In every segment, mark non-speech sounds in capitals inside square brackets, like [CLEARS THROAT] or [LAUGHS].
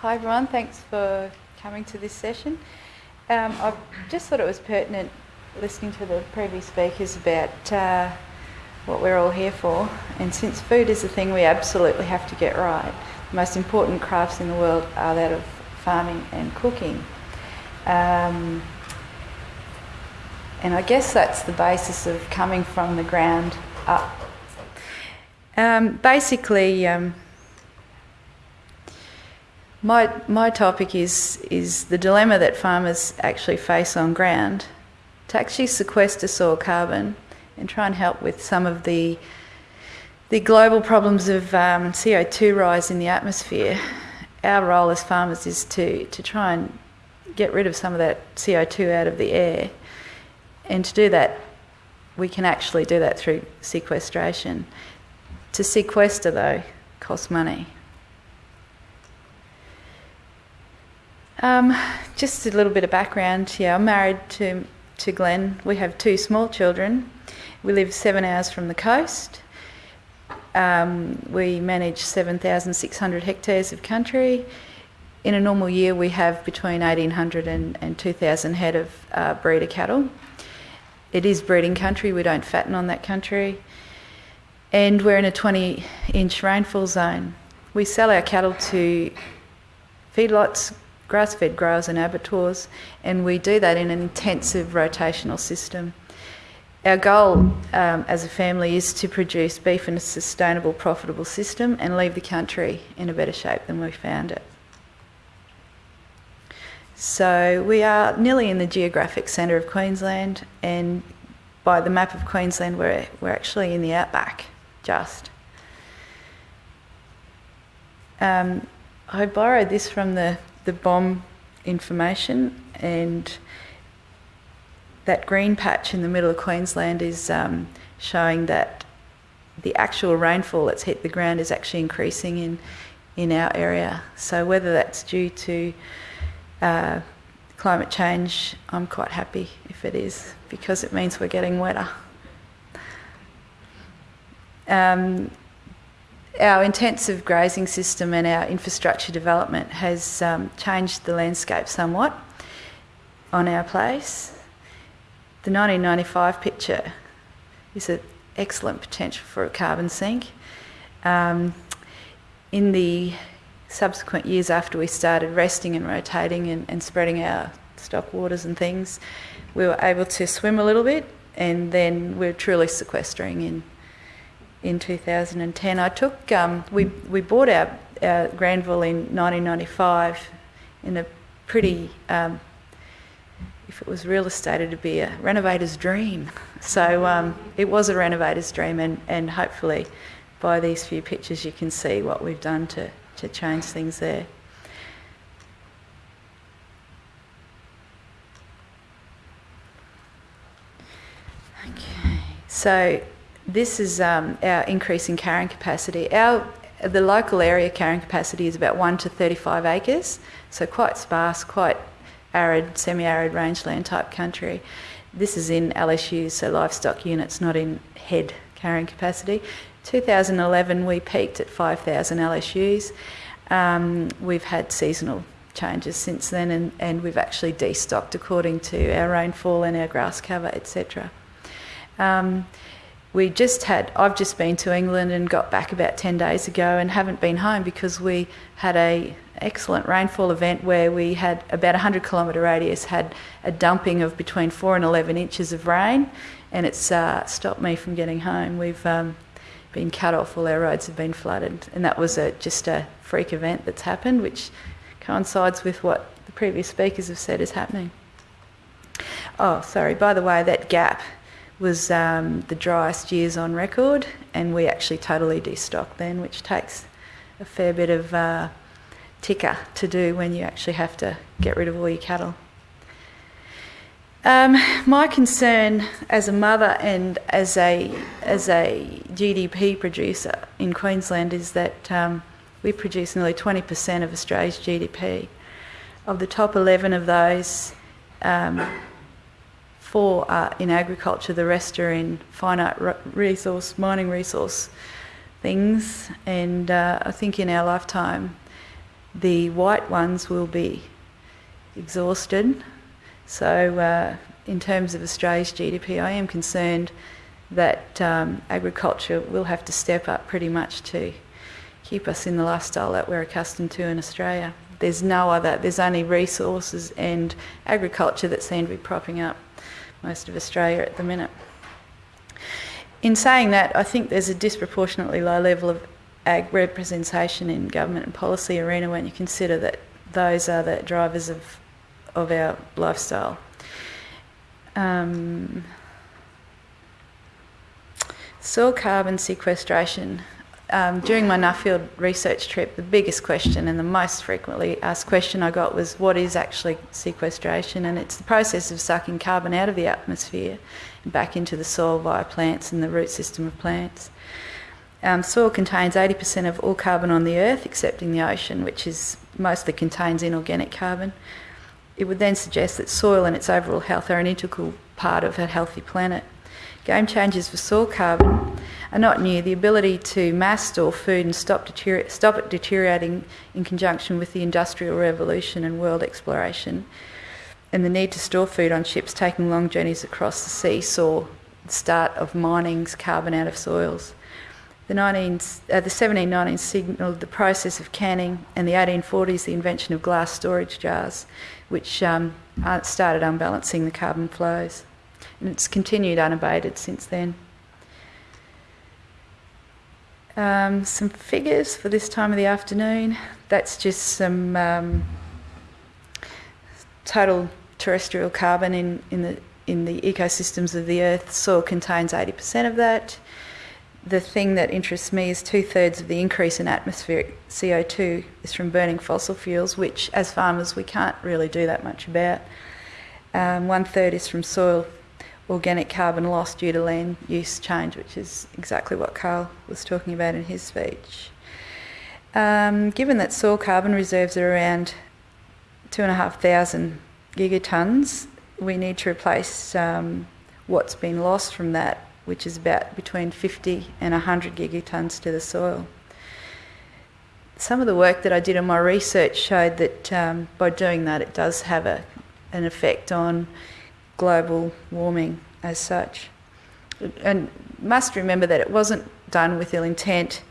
Hi everyone, thanks for coming to this session. Um, I just thought it was pertinent listening to the previous speakers about uh, what we're all here for. And since food is a thing we absolutely have to get right, the most important crafts in the world are that of farming and cooking. Um, and I guess that's the basis of coming from the ground up. Um, basically, um, my, my topic is, is the dilemma that farmers actually face on ground to actually sequester soil carbon and try and help with some of the, the global problems of um, CO2 rise in the atmosphere. Our role as farmers is to, to try and get rid of some of that CO2 out of the air. And to do that, we can actually do that through sequestration. To sequester, though, costs money. Um, just a little bit of background. Yeah, I'm married to to Glenn. We have two small children. We live seven hours from the coast. Um, we manage 7,600 hectares of country. In a normal year, we have between 1,800 and, and 2,000 head of uh, breeder cattle. It is breeding country, we don't fatten on that country. And we're in a 20 inch rainfall zone. We sell our cattle to feedlots, grass fed growers and abattoirs, and we do that in an intensive rotational system. Our goal um, as a family is to produce beef in a sustainable, profitable system and leave the country in a better shape than we found it. So we are nearly in the geographic centre of Queensland, and by the map of Queensland, we're, we're actually in the outback, just. Um, I borrowed this from the the BOM information, and that green patch in the middle of Queensland is um, showing that the actual rainfall that's hit the ground is actually increasing in in our area. So whether that's due to uh, climate change, I'm quite happy if it is because it means we're getting wetter. Um, our intensive grazing system and our infrastructure development has um, changed the landscape somewhat on our place. The 1995 picture is an excellent potential for a carbon sink. Um, in the subsequent years after we started resting and rotating and, and spreading our stock waters and things, we were able to swim a little bit and then we're truly sequestering in in 2010. I took um, we we bought our, our Granville in 1995 in a pretty. Um, if it was real estate, it'd be a renovator's dream. So um, it was a renovator's dream, and, and hopefully by these few pictures you can see what we've done to, to change things there. Okay, so this is um, our increase in carrying capacity. Our the local area carrying capacity is about one to 35 acres, so quite sparse, quite arid, semi-arid rangeland type country. This is in LSUs, so livestock units, not in head carrying capacity. 2011 we peaked at 5,000 LSUs. Um, we've had seasonal changes since then, and, and we've actually destocked according to our rainfall and our grass cover, etc. Um, we just had i've just been to england and got back about 10 days ago and haven't been home because we had a excellent rainfall event where we had about a 100 kilometre radius had a dumping of between 4 and 11 inches of rain and it's uh, stopped me from getting home. We've um, been cut off all our roads have been flooded and that was a, just a freak event that's happened which coincides with what the previous speakers have said is happening. Oh sorry by the way that gap was um, the driest years on record, and we actually totally destocked then, which takes a fair bit of uh, ticker to do when you actually have to get rid of all your cattle. Um, my concern as a mother and as a as a GDP producer in Queensland is that um, we produce nearly 20% of Australia's GDP. Of the top 11 of those, um, four are in agriculture, the rest are in finite resource, mining resource things. And uh, I think in our lifetime, the white ones will be exhausted. So, uh, in terms of Australia's GDP, I am concerned that um, agriculture will have to step up pretty much to keep us in the lifestyle that we're accustomed to in Australia. There's no other, there's only resources and agriculture that seem to be propping up most of Australia at the minute. In saying that, I think there's a disproportionately low level of ag representation in government and policy arena when you consider that those are the drivers of, of our lifestyle. Um, soil carbon sequestration. Um, during my Nuffield research trip, the biggest question and the most frequently asked question I got was what is actually sequestration? And it's the process of sucking carbon out of the atmosphere and back into the soil via plants and the root system of plants. Um, soil contains 80% of all carbon on the earth, excepting the ocean, which is mostly contains inorganic carbon. It would then suggest that soil and its overall health are an integral part of a healthy planet. Game changers for soil carbon are not new. The ability to mass store food and stop, deterior- stop it deteriorating in conjunction with the Industrial Revolution and world exploration, and the need to store food on ships taking long journeys across the sea saw the start of mining's carbon out of soils. The, 19, uh, the 1790s signalled the process of canning, and the 1840s the invention of glass storage jars, which um, started unbalancing the carbon flows and it's continued unabated since then. Um, some figures for this time of the afternoon. That's just some um, total terrestrial carbon in, in, the, in the ecosystems of the Earth. Soil contains 80% of that. The thing that interests me is two thirds of the increase in atmospheric CO2 is from burning fossil fuels, which as farmers we can't really do that much about. Um, one third is from soil organic carbon loss due to land use change, which is exactly what Carl was talking about in his speech. Um, given that soil carbon reserves are around 2,500 gigatons, we need to replace um, what's been lost from that, which is about between 50 and 100 gigatons to the soil. Some of the work that I did in my research showed that um, by doing that, it does have a, an effect on global warming as such. And must remember that it wasn't done with ill intent,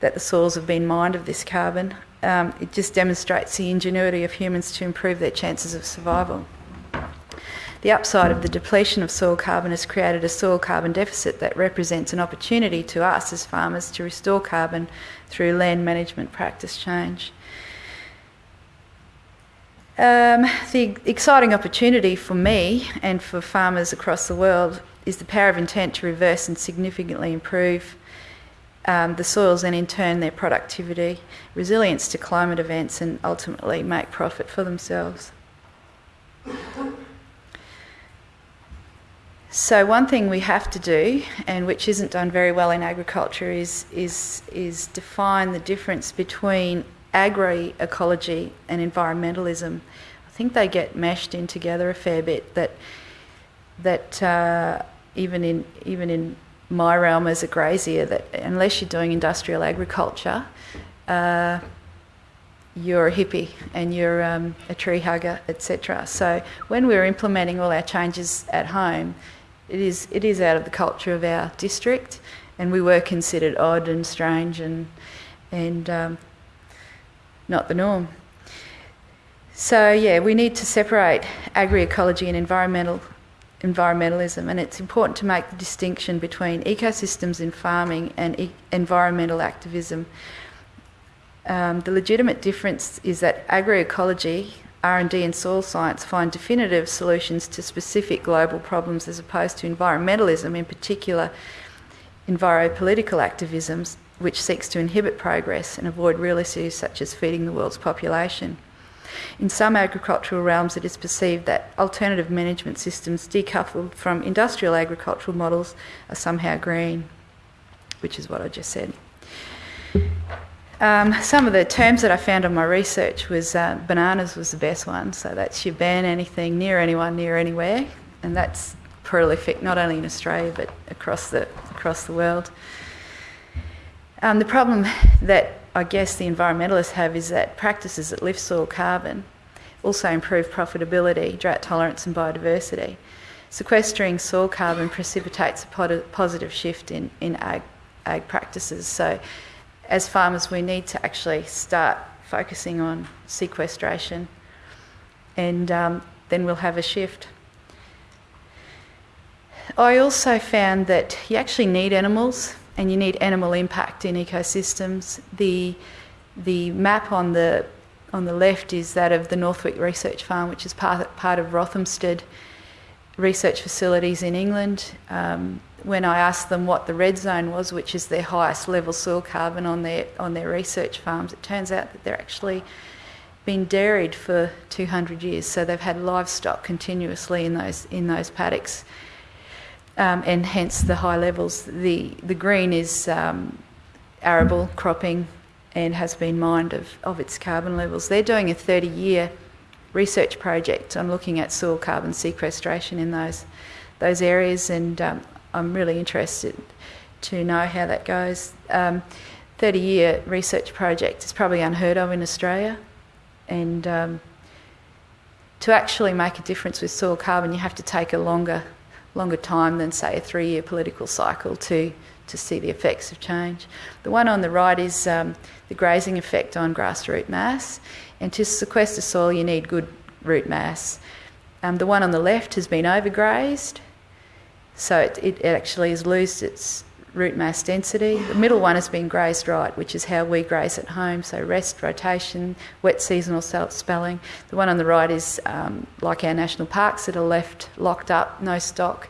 that the soils have been mined of this carbon. Um, it just demonstrates the ingenuity of humans to improve their chances of survival. The upside of the depletion of soil carbon has created a soil carbon deficit that represents an opportunity to us as farmers to restore carbon through land management practice change. Um, the exciting opportunity for me and for farmers across the world is the power of intent to reverse and significantly improve um, the soils and in turn their productivity, resilience to climate events, and ultimately make profit for themselves. So one thing we have to do, and which isn't done very well in agriculture, is is is define the difference between agroecology and environmentalism. I think they get mashed in together a fair bit. That that uh, even in even in my realm as a grazier, that unless you're doing industrial agriculture, uh, you're a hippie and you're um, a tree hugger, etc. So when we're implementing all our changes at home, it is it is out of the culture of our district, and we were considered odd and strange and and um, not the norm. So yeah, we need to separate agroecology and environmental environmentalism, and it's important to make the distinction between ecosystems in farming and e- environmental activism. Um, the legitimate difference is that agroecology, R&D and soil science find definitive solutions to specific global problems as opposed to environmentalism, in particular enviropolitical activisms, which seeks to inhibit progress and avoid real issues such as feeding the world's population. In some agricultural realms, it is perceived that alternative management systems decoupled from industrial agricultural models are somehow green, which is what I just said. Um, some of the terms that I found on my research was uh, bananas was the best one. So that's you ban anything near anyone, near anywhere, and that's prolific not only in Australia but across the across the world. Um, the problem that I guess the environmentalists have is that practices that lift soil carbon also improve profitability, drought tolerance, and biodiversity. Sequestering soil carbon precipitates a positive shift in, in ag, ag practices. So, as farmers, we need to actually start focusing on sequestration, and um, then we'll have a shift. I also found that you actually need animals and you need animal impact in ecosystems. The, the map on the, on the left is that of the North Wyke Research Farm, which is part, part of Rothamsted Research Facilities in England. Um, when I asked them what the red zone was, which is their highest level soil carbon on their, on their research farms, it turns out that they're actually been dairied for 200 years, so they've had livestock continuously in those, in those paddocks um, and hence the high levels. The, the green is um, arable cropping and has been mined of, of its carbon levels. They're doing a 30 year research project on looking at soil carbon sequestration in those, those areas, and um, I'm really interested to know how that goes. Um, 30 year research project is probably unheard of in Australia, and um, to actually make a difference with soil carbon, you have to take a longer longer time than, say, a three year political cycle to, to see the effects of change. The one on the right is um, the grazing effect on grass root mass, and to sequester soil, you need good root mass. Um, the one on the left has been overgrazed, so it, it actually has lost its root mass density. The middle one has been grazed right, which is how we graze at home, so rest, rotation, wet seasonal spelling. The one on the right is um, like our national parks that are left locked up, no stock,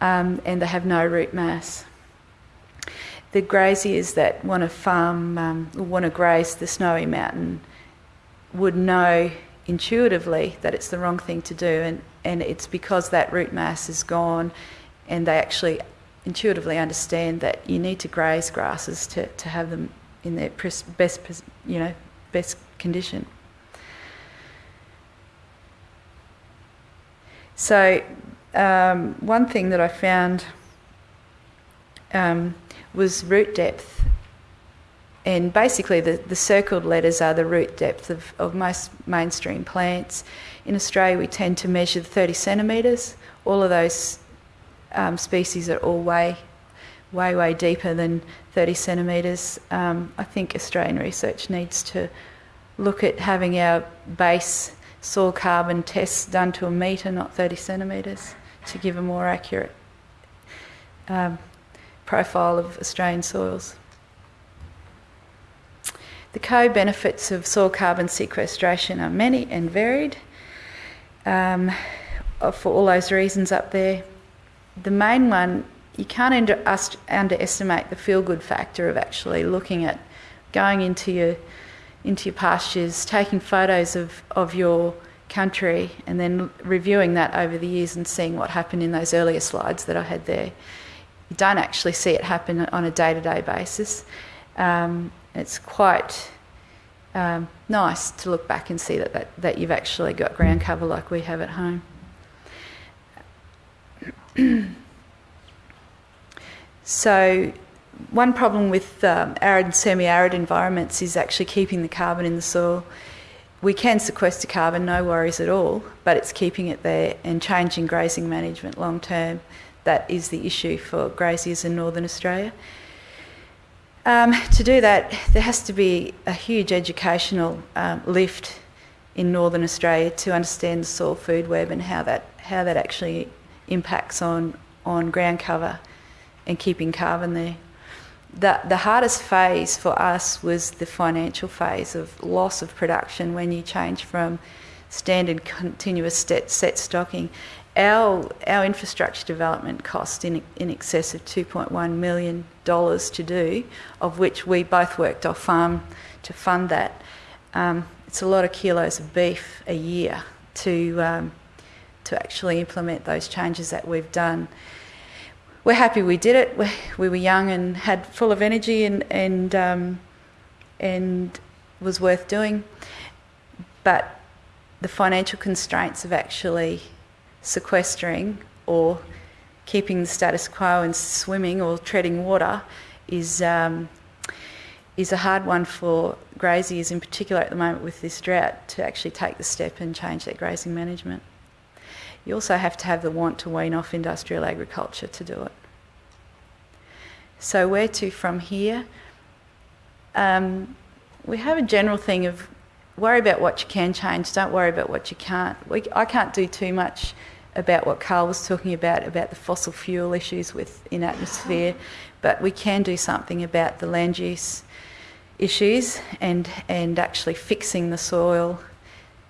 um, and they have no root mass. The graziers that want to farm, um, want to graze the snowy mountain would know intuitively that it's the wrong thing to do, and, and it's because that root mass is gone and they actually intuitively understand that you need to graze grasses to, to have them in their best, you know, best condition. So, um, one thing that I found um, was root depth. And basically, the, the circled letters are the root depth of, of most mainstream plants. In Australia, we tend to measure 30 centimetres. All of those um, species are all way, way, way deeper than 30 centimetres. Um, I think Australian research needs to look at having our base soil carbon tests done to a metre, not 30 centimetres, to give a more accurate um, profile of Australian soils. The co benefits of soil carbon sequestration are many and varied. Um, for all those reasons up there, the main one, you can't under, underestimate the feel good factor of actually looking at going into your into your pastures, taking photos of, of your country, and then reviewing that over the years and seeing what happened in those earlier slides that I had there. You don't actually see it happen on a day to day basis. Um, it's quite um, nice to look back and see that, that, that you've actually got ground cover like we have at home. [CLEARS THROAT] so, one problem with um, arid and semi arid environments is actually keeping the carbon in the soil. We can sequester carbon, no worries at all, but it's keeping it there and changing grazing management long term. That is the issue for graziers in northern Australia. Um, to do that, there has to be a huge educational um, lift in northern Australia to understand the soil food web and how that how that actually impacts on, on ground cover and keeping carbon there. The, the hardest phase for us was the financial phase of loss of production when you change from standard continuous set, set stocking. Our, our infrastructure development cost in, in excess of $2.1 million to do, of which we both worked off farm to fund that. Um, it's a lot of kilos of beef a year to um, to actually implement those changes that we've done. We're happy we did it. We, we were young and had full of energy and and um, and was worth doing. But the financial constraints of actually sequestering or keeping the status quo and swimming or treading water is um, is a hard one for graziers, in particular at the moment with this drought, to actually take the step and change their grazing management. You also have to have the want to wean off industrial agriculture to do it. So, where to from here? Um, we have a general thing of worry about what you can change, don't worry about what you can't. We, I can't do too much about what Carl was talking about, about the fossil fuel issues with in atmosphere, but we can do something about the land use issues and, and actually fixing the soil,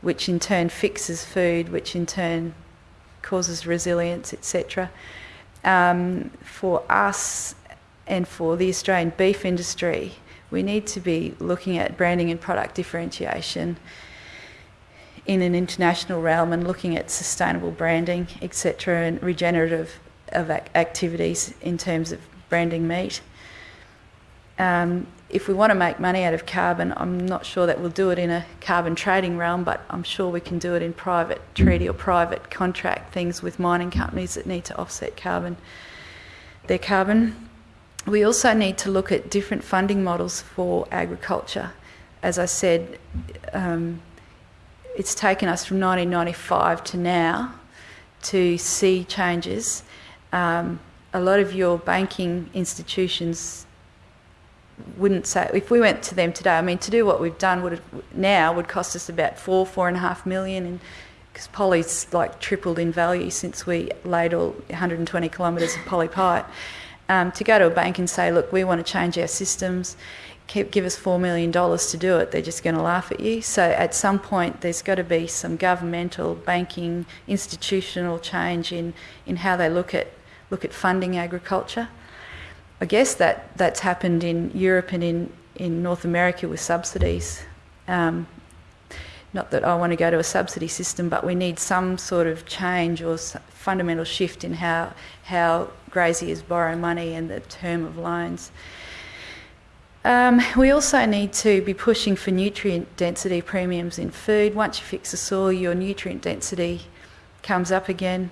which in turn fixes food, which in turn causes resilience, etc. Um, for us and for the Australian beef industry, we need to be looking at branding and product differentiation in an international realm and looking at sustainable branding, etc., and regenerative of activities in terms of branding meat. Um, if we want to make money out of carbon, I'm not sure that we'll do it in a carbon trading realm, but I'm sure we can do it in private treaty or private contract things with mining companies that need to offset carbon, their carbon. We also need to look at different funding models for agriculture. As I said, um, it's taken us from 1995 to now to see changes. Um, a lot of your banking institutions wouldn't say if we went to them today. I mean, to do what we've done would now would cost us about four, four and a half million, and because poly's like tripled in value since we laid all 120 kilometres of poly pipe. Um, to go to a bank and say, look, we want to change our systems, give us $4 million to do it, they're just going to laugh at you. So at some point, there's got to be some governmental, banking, institutional change in, in how they look at, look at funding agriculture. I guess that that's happened in Europe and in, in North America with subsidies. Um, not that I want to go to a subsidy system, but we need some sort of change or fundamental shift in how how graziers borrow money and the term of loans. Um, we also need to be pushing for nutrient density premiums in food. Once you fix the soil, your nutrient density comes up again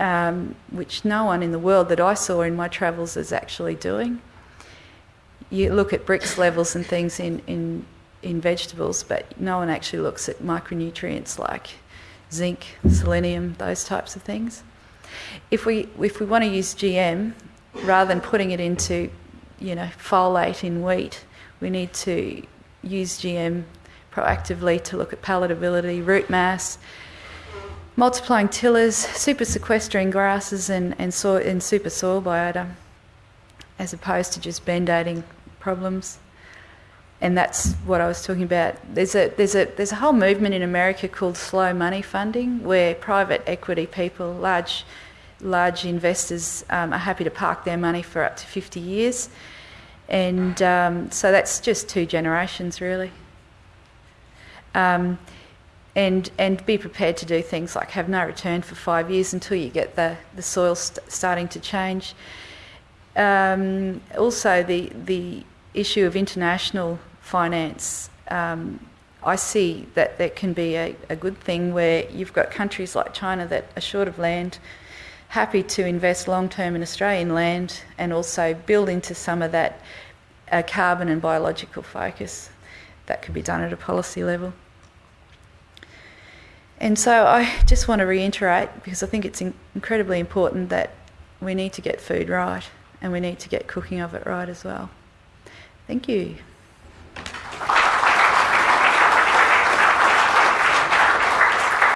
um, which no one in the world that I saw in my travels is actually doing. You look at Brix levels and things in, in, in vegetables, but no one actually looks at micronutrients like zinc, selenium, those types of things. If we, if we want to use GM, rather than putting it into, you know, folate in wheat, we need to use GM proactively to look at palatability, root mass, multiplying tillers, super sequestering grasses and, and, soil, and super soil biota, as opposed to just band-aiding problems. And that's what I was talking about. There's a, there's, a, there's a whole movement in America called slow money funding, where private equity people, large, large investors, um, are happy to park their money for up to 50 years. And um, so that's just two generations, really. Um, and and be prepared to do things like have no return for five years until you get the the soil st- starting to change. Um, also, the the issue of international finance. Um, I see that that can be a, a good thing where you've got countries like China that are short of land, happy to invest long term in Australian land and also build into some of that uh, carbon and biological focus. That could be done at a policy level. And so I [LAUGHS] just want to reiterate because I think it's in- incredibly important that we need to get food right and we need to get cooking of it right as well. Thank you.